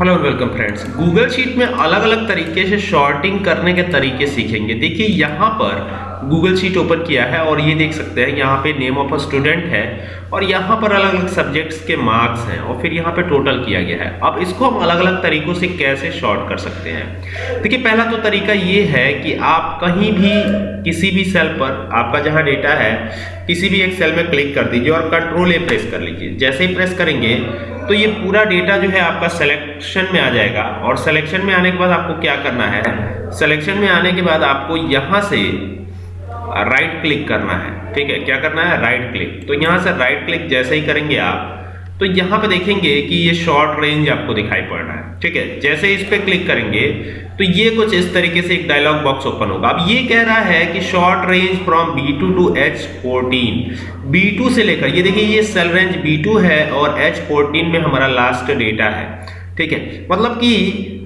Hello welcome friends Google sheet में अलग अलग तरीके से शॉर्टिंग करने के तरीके सीखेंगे। देखिए, यहाँ पर गूगल शीट ओपन किया है और ये देख सकते हैं, यहाँ पे नेम ऑफ़ अ स्टूडेंट है और यहाँ पर अलग अलग सब्जेक्ट्स के मार्क्स हैं और फिर यहाँ पे टोटल किया गया है। अब इसको हम अलग अलग तरीकों से कैसे शॉर्ट कर सकते हैं? देखिए, पहला तो तरीका ये है कि आप कहीं भी किसी भी सेल पर, आपका जहाँ डेटा है, किसी भी एक सेल में क्लिक कर दीजिए और कंट्रोल ए प्रेस कर लीजिए। जैसे ही प्रेस करेंगे तो ये पूरा डेटा जो है आपका सिलेक्शन में आ जाएगा और सिलेक्शन में आने के बाद आपको क्या करना है? सिलेक्शन में आने के बाद आपको यहाँ से राइट क्लिक करना है। ठीक है? क्या करना है? राइट क्लिक तो यहाँ से राइट क्लिक जैसे ही करेंगे आप तो यहाँ पे देखेंगे कि ये शॉर्ट रेंज आपको दिखाई पड़ रहा है। ठीक है? जैसे इस पे क्लिक करेंगे तो ये कुछ इस तरीके से एक डायलॉग बॉक्स ओपन होगा। अब ये कह रहा है कि short range from B2 to H14 B2 से लेकर, ये देखिए, ये सेल रेंज B2 है और H14 में हमारा लास्ट डेटा है। ठीक है? मतलब कि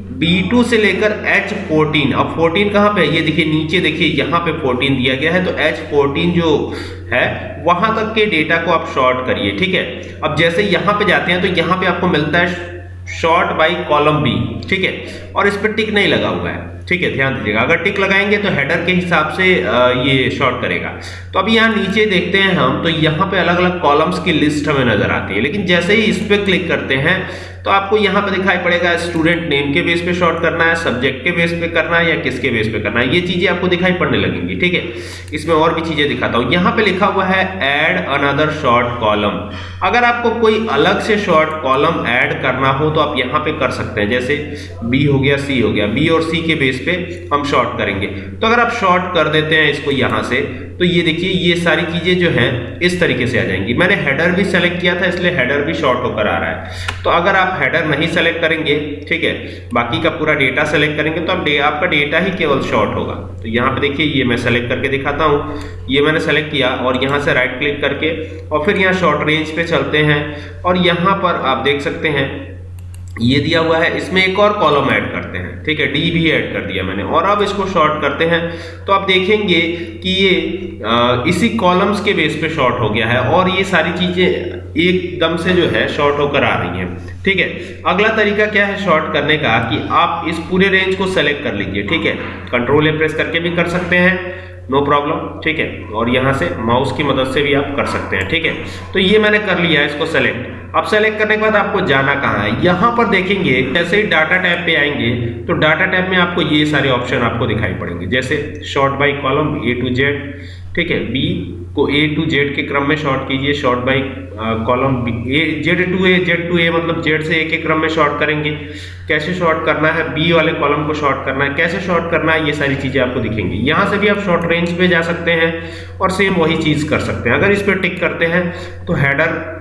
B2 से लेकर H14 अब 14 कहाँ पे है? ये देखिए, नीचे देखिए, यहाँ पे 14 दिया गया है। तो H14 जो है, वहाँ तक के डेटा को आप शॉर्ट करिए, ठीक है? अब जैसे यहाँ पे जाते हैं तो यहाँ पे आपको मिलता है शॉर्ट बाई कॉलम बी ठीक है? और इस पर टिक नहीं लगा हुआ है। ठीक है, ध्यान दीजिएगा। अगर टिक लगाएँगे तो हेडर के हिसाब से ये शॉर्ट करेगा। तो अभी यहाँ नीचे देखते हैं हम तो यहाँ पे अलग अलग कॉलम्स की लिस्ट हमें नज़र आती है। लेकिन जैसे ही इस पर क्लिक करते हैं तो आपको यहाँ पे दिखाई पड़ेगा स्टूडेंट नेम के बेस पे शॉर्ट करना है सब्जेक्ट के बेस पे करना है या किसके बेस पे करना है। ये चीज़ें आपको दिखाई पड़ने लगेंगी, ठीक है? इसमें और भी चीज़ें दिखाता हूँ। यहाँ पे लिखा हुआ है एड अनदर शॉर्ट कॉलम अगर आपको कोई अलग से शॉर्ट कॉलम ऐड करना हो तो आप यहाँ पे कर सकते हैं। जैसे बी हो गया सी हो गया। बी और सी के बेस पे हम शॉर्ट करेंगे। तो अगर आप शॉर्ट कर देते हैं इसको यहाँ से तो ये देखिए, ये सारी चीज़ें जो हैं, इस तरीके से आ जाएँगी। मैंने हेडर भी सेलेक्ट किया था, इसलिए हेडर भी शॉर्ट होकर आ रहा है। तो अगर आप हेडर नहीं सेलेक्ट करेंगे, ठीक है, बाकी का पूरा डेटा सेलेक्ट करेंगे तो आप आपका डेटा ही केवल शॉर्ट होगा। तो यहाँ पे देखिए, ये मैं सेलेक्ट करके दिखाता हूँ। ये मैंने सेलेक्ट किया और यहाँ से राइट क्लिक करके, और फिर यहाँ शॉर्ट रेंज पे चलते हैं। और यहाँ पर आप देख सकते हैं ये दिया हुआ है। इसमें एक और कॉलम ऐड करते हैं। ठीक है डी भी ऐड कर दिया मैंने। और अब इसको शॉर्ट करते हैं। तो आप देखेंगे कि ये आ, इसी कॉलम्स के बेस पे शॉर्ट हो गया है और ये सारी चीज़ें एकदम से जो है शॉर्ट होकर आ रही हैं। ठीक है अगला तरीका क्या है शॉर्ट करने का कि आप इस पूरे रेंज को सेलेक्ट कर लीजिए। ठीक है कंट्रोल ए प्रेस करके भी कर सकते हैं। नो प्रॉब्लम ठीक है और यहाँ से माउस की मदद से भी आप कर सकते हैं। ठीक है तो ये मैंने कर लिया इसको सेलेक्ट अब सेलेक्ट करने के बाद आपको जाना कहाँ है? यहाँ पर देखेंगे, जैसे ही डाटा टैब पे आएँगे तो डाटा टैब में आपको ये सारे ऑप्शन आपको दिखाई पड़ेंगे। जैसे sort by column A to Z ठीक है? बी को ए टू जेड के क्रम में शॉर्ट कीजिए। Sort by column A Z to A Z to A मतलब जेड से ए के क्रम में शॉर्ट करेंगे। कैसे शॉर्ट करना है? बी वाले कॉलम को शॉर्ट करना है। कैसे शॉर्ट करना है? ये सारी चीज़ें आपको दिखेंगी। यहाँ से भी आप शॉर्ट रेंज पे जा सकते हैं और सेम वही चीज़ कर सकते हैं। अगर इस पर टिक करते हैं तो हेडर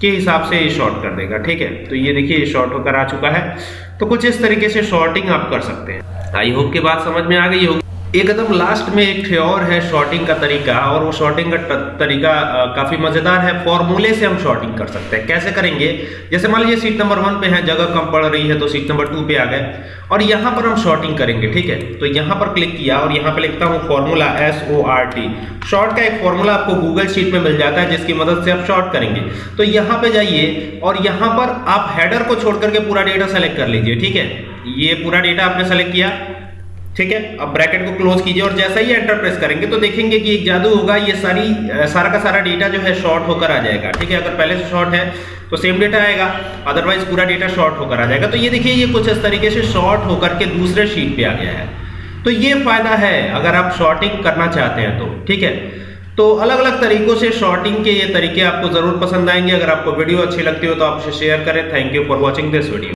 के हिसाब से ये शॉर्ट कर देगा, ठीक है? तो ये देखिए, ये शॉर्ट होकर आ चुका है। तो कुछ इस तरीके से शॉर्टिंग आप कर सकते हैं। आई होप के बात समझ में आ गई होगी। एक कदम लास्ट में एक और है शॉर्टिंग का तरीका, और वो शॉर्टिंग का तरीका काफ़ी मज़ेदार है। फॉर्मूले से हम शॉर्टिंग कर सकते हैं। कैसे करेंगे? जैसे मान लीजिए सीट नंबर वन पे है, जगह कम पड़ रही है तो सीट नंबर टू पे आ गए। और यहाँ पर हम शॉर्टिंग करेंगे, ठीक है? तो यहाँ पर क्लिक किया, और यहाँ पे लिखता हूँ formula S O R T sort का एक फॉर्मूला आपको गूगल शीट में मिल जाता है, जिसकी मदद से आप शॉर्ट करेंगे। तो यहाँ पे जाइए, और यहाँ पर आप हेडर को छोड़ करके पूरा डेटा सेलेक्ट कर लीजिए, ठीक है? ये पूरा डेटा आपने सेलेक्ट किया। ठीक है? अब ब्रैकेट को क्लोज कीजिए और जैसा ही एंटर प्रेस करेंगे तो देखेंगे कि एक जादू होगा, ये सारी सारा का सारा डेटा जो है शॉर्ट होकर आ जाएगा। ठीक है? अगर पहले से शॉर्ट है तो सेम डेटा आएगा अदरवाइज़ पूरा डेटा शॉर्ट होकर आ जाएगा। तो ये देखिए, ये कुछ इस तरीके से शॉर्ट होकर के दूसरे शीट पे आ गया है। तो ये फ़ायदा है, अगर आप शॉर्टिंग करना चाहते हैं तो ठीक है? तो अलग अलग तरीकों से शॉर्टिंग के ये तरीके आपको ज़रूर पसंद आएँगे। अगर आपको वीडियो अच्छी लगती हो तो आप उसे शेयर करें। Thank you for watching this video